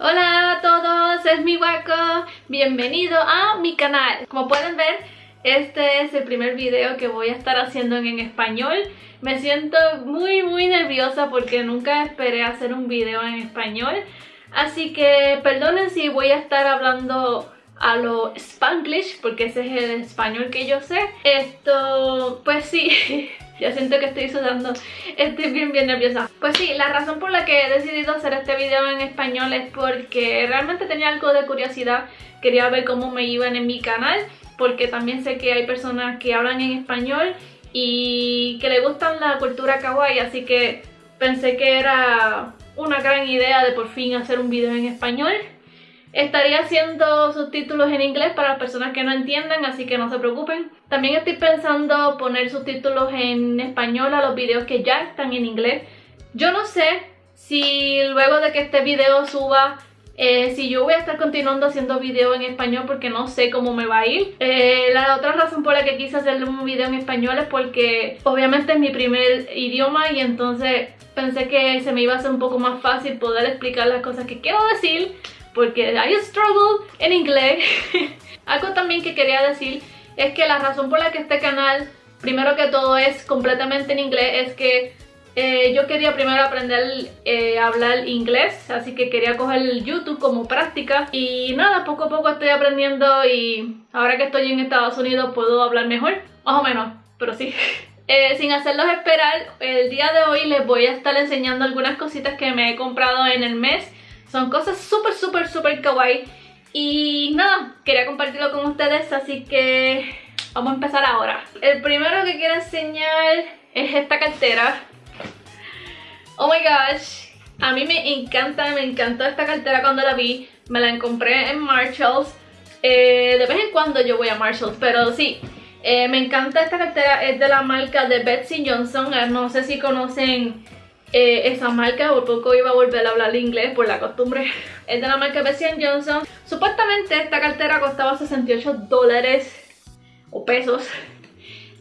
Hola a todos, es mi Waco, bienvenido a mi canal. Como pueden ver, este es el primer video que voy a estar haciendo en español. Me siento muy muy nerviosa porque nunca esperé hacer un video en español. Así que perdonen si voy a estar hablando a lo spanglish porque ese es el español que yo sé. Esto, pues sí, ya siento que estoy sudando, estoy bien bien nerviosa. Pues sí, la razón por la que he decidido hacer este video en español es porque realmente tenía algo de curiosidad, quería ver cómo me iban en mi canal, porque también sé que hay personas que hablan en español y que le gustan la cultura kawaii, así que pensé que era una gran idea de por fin hacer un video en español. Estaría haciendo subtítulos en inglés para las personas que no entiendan, así que no se preocupen. También estoy pensando poner subtítulos en español a los videos que ya están en inglés. Yo no sé si luego de que este video suba, eh, si yo voy a estar continuando haciendo videos en español porque no sé cómo me va a ir. Eh, la otra razón por la que quise hacer un video en español es porque obviamente es mi primer idioma y entonces pensé que se me iba a hacer un poco más fácil poder explicar las cosas que quiero decir porque I struggle en inglés. Algo también que quería decir es que la razón por la que este canal, primero que todo, es completamente en inglés es que eh, yo quería primero aprender eh, a hablar inglés, así que quería coger YouTube como práctica y nada, poco a poco estoy aprendiendo y ahora que estoy en Estados Unidos puedo hablar mejor, más o menos, pero sí. Eh, sin hacerlos esperar, el día de hoy les voy a estar enseñando algunas cositas que me he comprado en el mes son cosas súper, súper, súper kawaii. Y nada, quería compartirlo con ustedes, así que vamos a empezar ahora. El primero que quiero enseñar es esta cartera. Oh my gosh, a mí me encanta, me encantó esta cartera cuando la vi. Me la compré en Marshalls. Eh, de vez en cuando yo voy a Marshalls, pero sí. Eh, me encanta esta cartera, es de la marca de Betsy Johnson. Eh, no sé si conocen eh, esa marca, por poco iba a volver a hablar inglés por la costumbre. Es de la marca Bessie Johnson. Supuestamente esta cartera costaba 68 dólares o pesos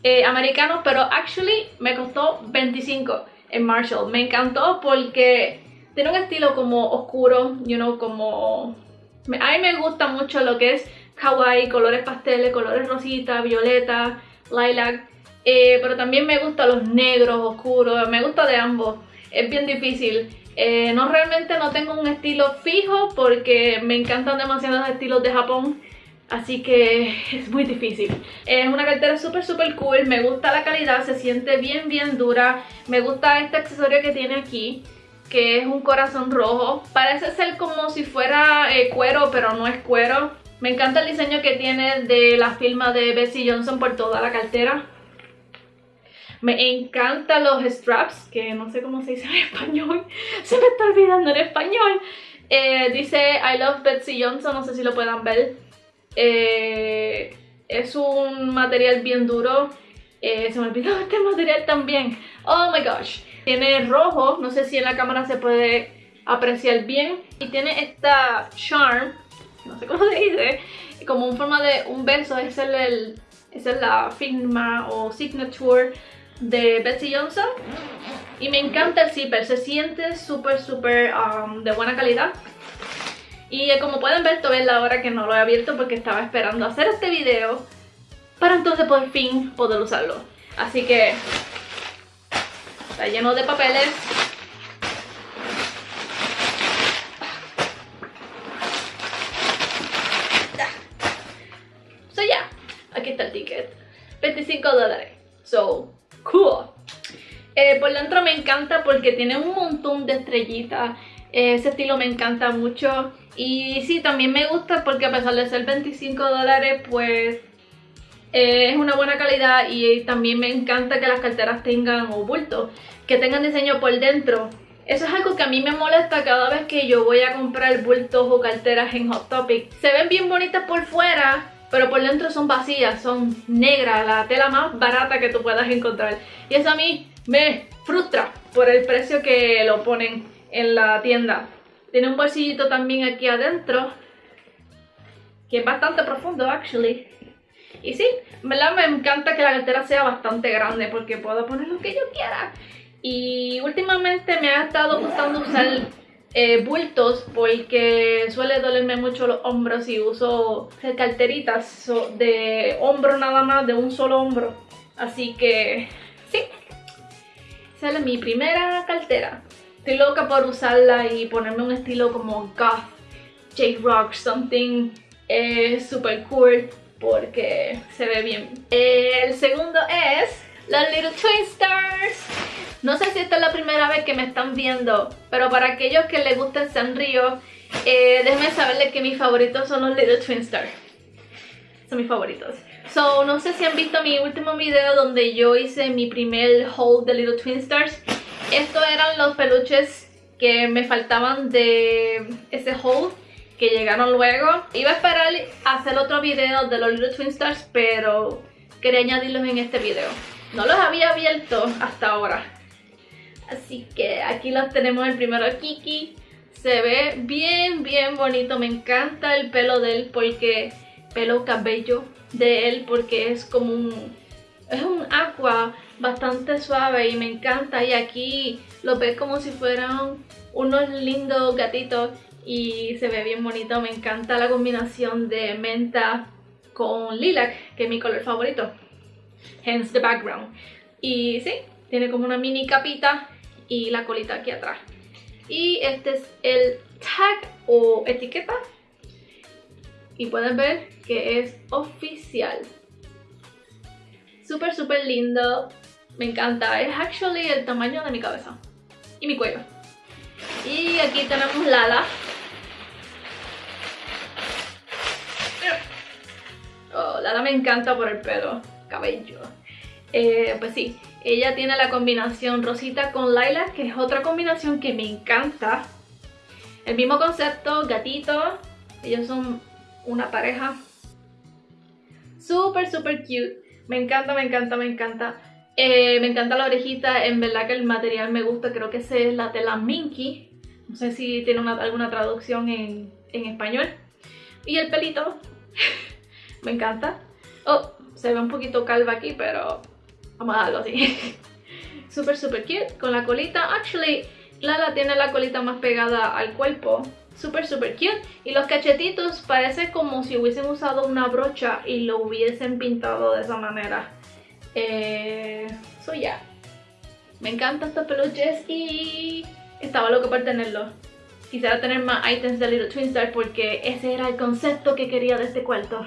eh, americanos, pero actually me costó 25 en Marshall. Me encantó porque tiene un estilo como oscuro, you know, como... A mí me gusta mucho lo que es kawaii, colores pasteles, colores rosita, violeta, lilac. Eh, pero también me gustan los negros, oscuros, me gusta de ambos es bien difícil. Eh, no realmente no tengo un estilo fijo porque me encantan demasiados estilos de Japón. Así que es muy difícil. Es una cartera súper súper cool, me gusta la calidad, se siente bien bien dura. Me gusta este accesorio que tiene aquí, que es un corazón rojo. Parece ser como si fuera eh, cuero, pero no es cuero. Me encanta el diseño que tiene de la firma de Bessie Johnson por toda la cartera. Me encantan los straps, que no sé cómo se dice en español. Se me está olvidando en español. Eh, dice I love Betsy Johnson, no sé si lo puedan ver. Eh, es un material bien duro. Eh, se me olvidó este material también. Oh my gosh. Tiene rojo, no sé si en la cámara se puede apreciar bien. Y tiene esta charm, no sé cómo se dice, como en forma de un beso. Es, el, es la firma o signature de Betsy Johnson. Y me encanta el zipper, se siente súper súper um, de buena calidad. Y eh, como pueden ver todavía es la hora que no lo he abierto porque estaba esperando hacer este video para entonces por fin poder usarlo. Así que está lleno de papeles encanta porque tiene un montón de estrellitas. Eh, ese estilo me encanta mucho. Y sí, también me gusta porque a pesar de ser 25 dólares, pues eh, es una buena calidad. Y también me encanta que las carteras tengan, o bultos, que tengan diseño por dentro. Eso es algo que a mí me molesta cada vez que yo voy a comprar bultos o carteras en Hot Topic. Se ven bien bonitas por fuera, pero por dentro son vacías, son negras, la tela más barata que tú puedas encontrar. Y eso a mí me frustra por el precio que lo ponen en la tienda. Tiene un bolsillito también aquí adentro, que es bastante profundo, actually. Y sí, verdad me encanta que la cartera sea bastante grande porque puedo poner lo que yo quiera. Y últimamente me ha estado gustando usar eh, bultos porque suele dolerme mucho los hombros y uso carteritas de hombro nada más, de un solo hombro. Así que es mi primera cartera. Estoy loca por usarla y ponerme un estilo como goth, J-Rock, something eh, super cool porque se ve bien. el segundo es los Little Twin Stars. No sé si esta es la primera vez que me están viendo, pero para aquellos que les gusta Sanrio, eh, déjenme saberles que mis favoritos son los Little Twin Stars. Son mis favoritos. So, no sé si han visto mi último video donde yo hice mi primer haul de Little Twin Stars. Estos eran los peluches que me faltaban de ese haul que llegaron luego. Iba a esperar hacer otro video de los Little Twin Stars, pero quería añadirlos en este video. No los había abierto hasta ahora. Así que aquí los tenemos el primero Kiki. Se ve bien, bien bonito. Me encanta el pelo de él porque... Pelo cabello de él porque es como un... Es un agua bastante suave y me encanta. Y aquí lo ves como si fueran unos lindos gatitos y se ve bien bonito. Me encanta la combinación de menta con lilac, que es mi color favorito. Hence the background. Y sí, tiene como una mini capita y la colita aquí atrás. Y este es el tag o etiqueta. Y pueden ver que es oficial. Súper, súper lindo. Me encanta. Es actually el tamaño de mi cabeza. Y mi cuello. Y aquí tenemos Lala. Oh, Lala me encanta por el pelo, cabello. Eh, pues sí, ella tiene la combinación rosita con lilac, que es otra combinación que me encanta. El mismo concepto, gatito. Ellos son una pareja. Súper, súper cute. Me encanta, me encanta, me encanta. Eh, me encanta la orejita, en verdad que el material me gusta, creo que es la tela Minky. No sé si tiene alguna traducción en, en español. Y el pelito, me encanta. Oh, se ve un poquito calva aquí, pero Vamos a darlo así. Súper, súper cute. Con la colita. Actually, Lala tiene la colita más pegada al cuerpo. Súper, súper cute. Y los cachetitos parece como si hubiesen usado una brocha y lo hubiesen pintado de esa manera. Eh, so ya. Me encantan estos peluches y estaba loco por tenerlos. Quisiera tener más items de Little Twin Star porque ese era el concepto que quería de este cuarto.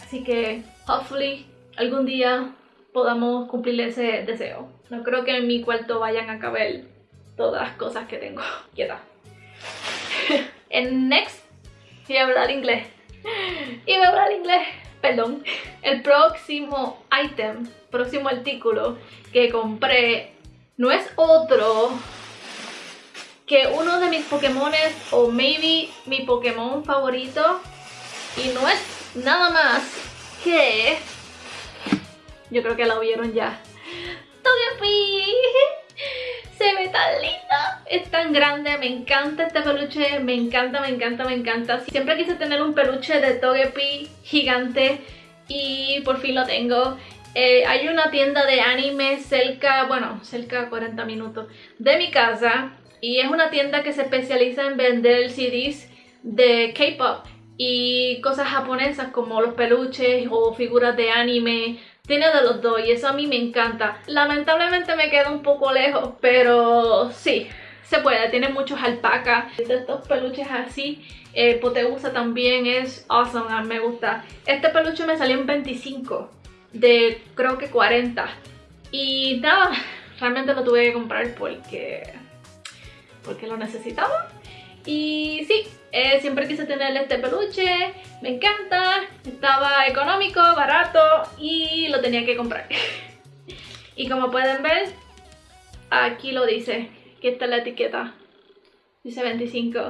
Así que, hopefully, algún día podamos cumplir ese deseo. No creo que en mi cuarto vayan a caber todas las cosas que tengo. Quieta. En next, a hablar inglés. Y voy a hablar inglés. Perdón. El próximo item, próximo artículo que compré no es otro que uno de mis Pokémones o maybe mi Pokémon favorito y no es nada más que yo creo que la vieron ya. Togepi. Se ve tan linda. Es tan grande. Me encanta este peluche. Me encanta, me encanta, me encanta. Siempre quise tener un peluche de Togepi gigante. Y por fin lo tengo. Eh, hay una tienda de anime cerca, bueno, cerca de 40 minutos de mi casa. Y es una tienda que se especializa en vender CDs de K-pop y cosas japonesas como los peluches o figuras de anime tiene de los dos y eso a mí me encanta. Lamentablemente me queda un poco lejos, pero sí, se puede. Tiene muchos alpacas, estos peluches así. Eh, Poteusa también es awesome, me gusta. Este peluche me salió en 25 de creo que 40. Y nada, realmente lo tuve que comprar porque, porque lo necesitaba. Y sí, eh, siempre quise tener este peluche, me encanta, estaba económico, barato y lo tenía que comprar. y como pueden ver, aquí lo dice, que está la etiqueta, dice 25.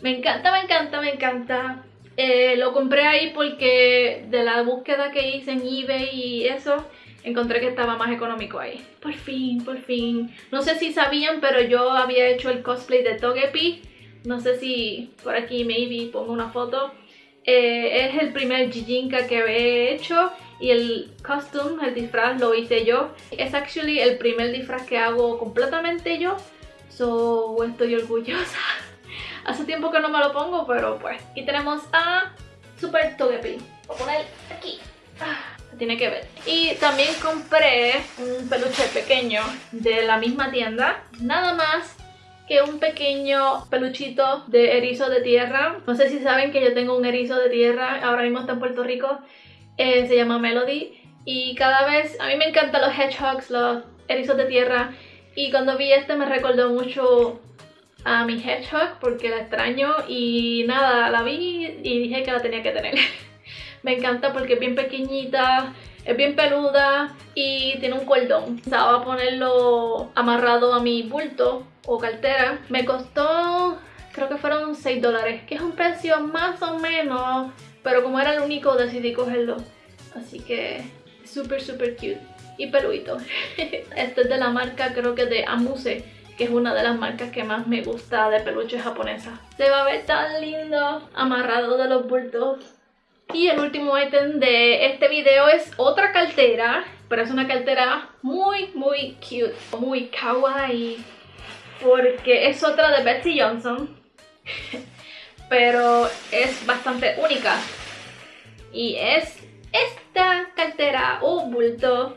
Me encanta, me encanta, me encanta. Eh, lo compré ahí porque de la búsqueda que hice en eBay y eso, encontré que estaba más económico ahí. Por fin, por fin. No sé si sabían, pero yo había hecho el cosplay de Togepi no sé si por aquí maybe pongo una foto. Eh, es el primer Jijinka que he hecho y el costume, el disfraz lo hice yo. Es actually el primer disfraz que hago completamente yo. So estoy orgullosa. Hace tiempo que no me lo pongo, pero pues. Y tenemos a Super Togepi. Voy a poner aquí. Ah, tiene que ver. Y también compré un peluche pequeño de la misma tienda. Nada más que un pequeño peluchito de erizo de tierra. No sé si saben que yo tengo un erizo de tierra, ahora mismo está en Puerto Rico. Eh, se llama Melody. Y cada vez, a mí me encantan los hedgehogs, los erizos de tierra. Y cuando vi este me recordó mucho a mi hedgehog porque la extraño. Y nada, la vi y dije que la tenía que tener. me encanta porque es bien pequeñita, es bien peluda y tiene un cordón. Estaba ponerlo amarrado a mi bulto o cartera. Me costó, creo que fueron 6 dólares, que es un precio más o menos, pero como era el único decidí cogerlo. Así que súper súper cute y peluito. este es de la marca creo que de Amuse, que es una de las marcas que más me gusta de peluche japonesa. Se va a ver tan lindo amarrado de los bultos. Y el último ítem de este video es otra cartera, pero es una cartera muy, muy cute, muy kawaii, porque es otra de Betsy Johnson, pero es bastante única. Y es esta cartera o bulto,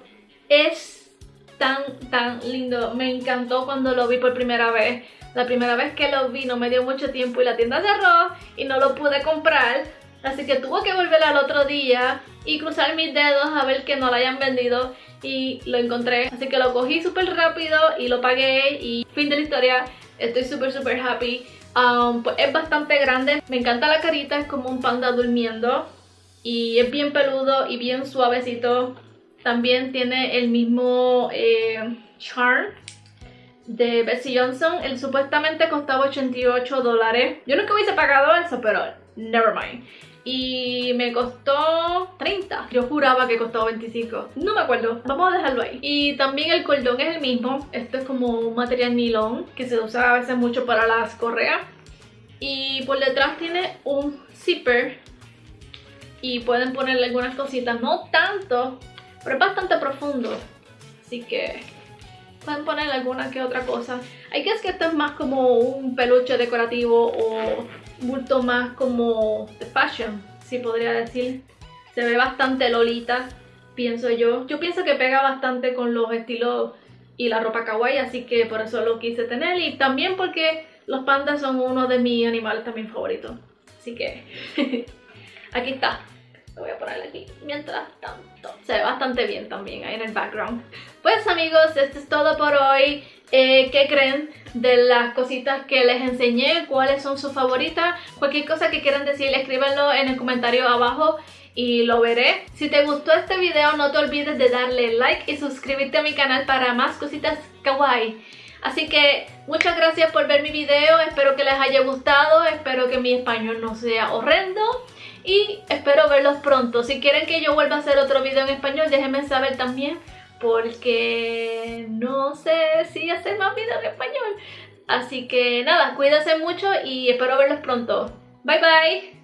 es tan, tan lindo. Me encantó cuando lo vi por primera vez. La primera vez que lo vi no me dio mucho tiempo y la tienda cerró y no lo pude comprar, Así que tuve que volver al otro día y cruzar mis dedos a ver que no lo hayan vendido y lo encontré. Así que lo cogí súper rápido y lo pagué y fin de la historia. Estoy súper súper happy. Um, pues es bastante grande. Me encanta la carita, es como un panda durmiendo. Y es bien peludo y bien suavecito. También tiene el mismo eh, charm de Bessie Johnson. Él supuestamente costaba 88 dólares. Yo nunca hubiese pagado eso, pero never mind y me costó 30. Yo juraba que costaba 25. No me acuerdo. Vamos a dejarlo ahí. Y también el cordón es el mismo. Esto es como un material nylon que se usa a veces mucho para las correas. Y por detrás tiene un zipper. Y pueden ponerle algunas cositas. No tanto, pero es bastante profundo. Así que pueden ponerle alguna que otra cosa. Hay que es que esto es más como un peluche decorativo o bulto más como de fashion, si podría decir. Se ve bastante lolita, pienso yo. Yo pienso que pega bastante con los estilos y la ropa kawaii, así que por eso lo quise tener. Y también porque los pandas son uno de mis animales también favoritos. Así que aquí está. Lo voy a poner aquí mientras tanto. Se ve bastante bien también ahí en el background. Pues amigos, esto es todo por hoy. Eh, ¿Qué creen de las cositas que les enseñé? ¿Cuáles son sus favoritas? Cualquier cosa que quieran decir, escríbanlo en el comentario abajo y lo veré. Si te gustó este video no te olvides de darle like y suscribirte a mi canal para más cositas kawaii. Así que muchas gracias por ver mi video, espero que les haya gustado, espero que mi español no sea horrendo y espero verlos pronto. Si quieren que yo vuelva a hacer otro video en español, déjenme saber también porque no sé si hacer más videos en español. Así que nada, cuídense mucho y espero verlos pronto. Bye bye.